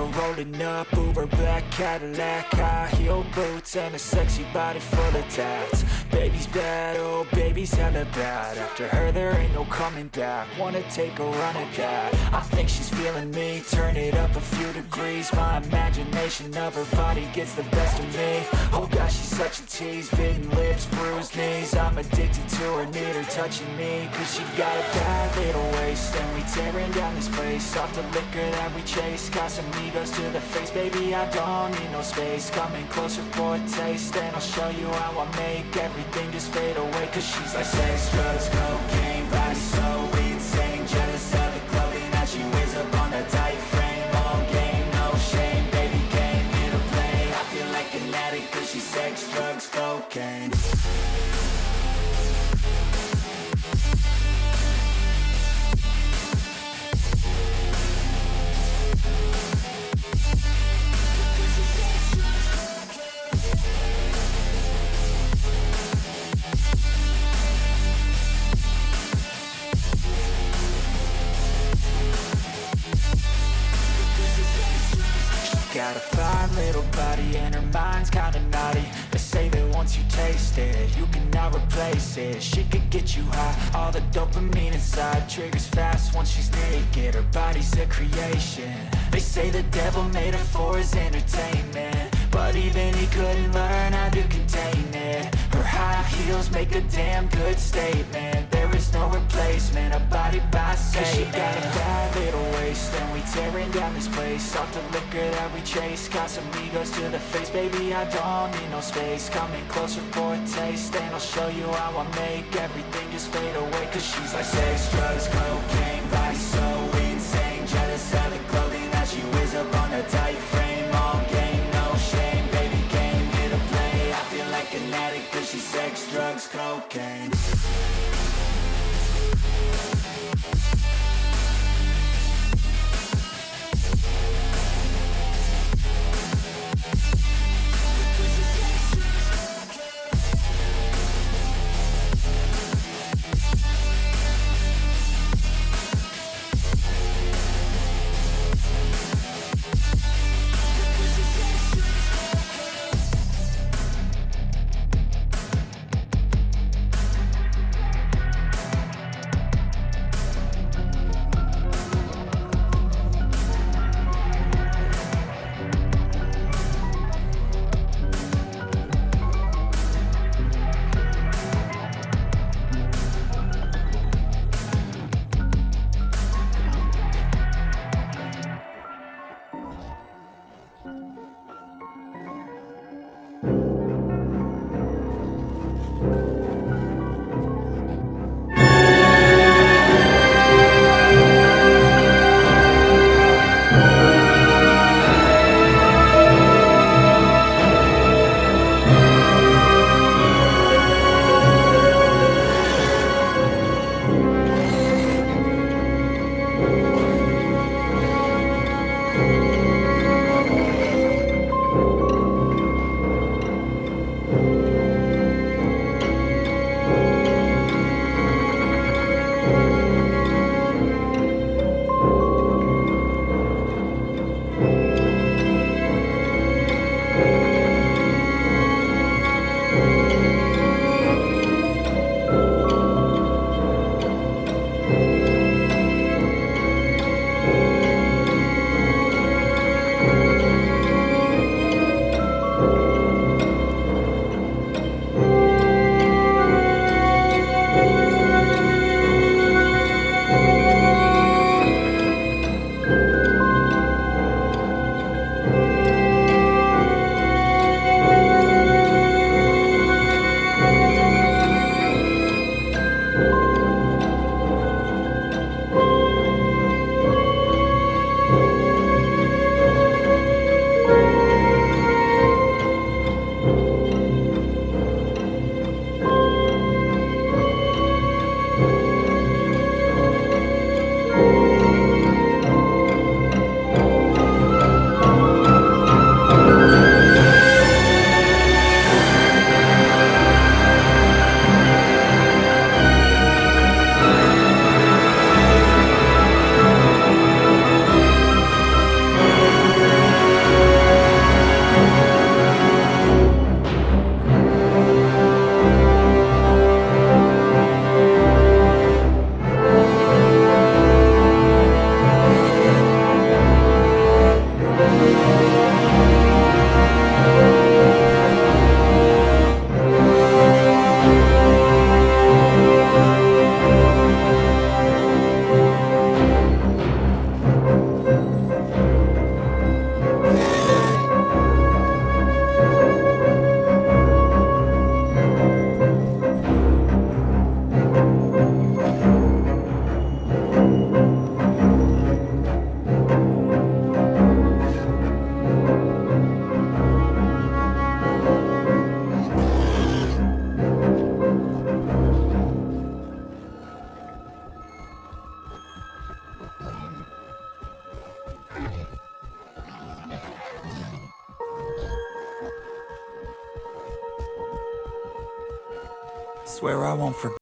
her rolling up Uber black Cadillac High heel boots and a sexy body full of tats. Baby's bad, oh baby's hella bad. After her there ain't no coming back. Wanna take a run at that? I think she's feeling me. Turn it up a few degrees. My imagination of her body gets the best of me. Oh gosh, she's such a tease. Bitten lips, bruised knees. I'm addicted to her, need her touching me. Cause she got a bad little waist And we tearing down this place. Off the liquor that we chase Casamigos to the face Baby, I don't need no space. Coming closer for a taste And I'll show you how I make everything just fade away Cause she's like sex, drugs, cocaine Got a fine little body and her mind's kinda naughty. They say that once you taste it, you cannot replace it. She could get you high, all the dopamine inside Triggers fast once she's naked, her body's a creation. They say the devil made her for his entertainment. But even he couldn't learn how to contain it. Her high heels make a damn good statement No replacement, a body by Cause she got a bad little waist And we tearing down this place. Off the liquor that we chase Casamigos to the face. Baby, I don't need no space. Coming closer for a taste And I'll show you how I make everything just fade away. Cause she's like sex, drugs, cocaine Body so insane. Jealous of the clothing that she wears up on a tight frame. All game, no shame Baby came here to play. I feel like an addict Cause she's sex, drugs, cocaine Swear I won't forget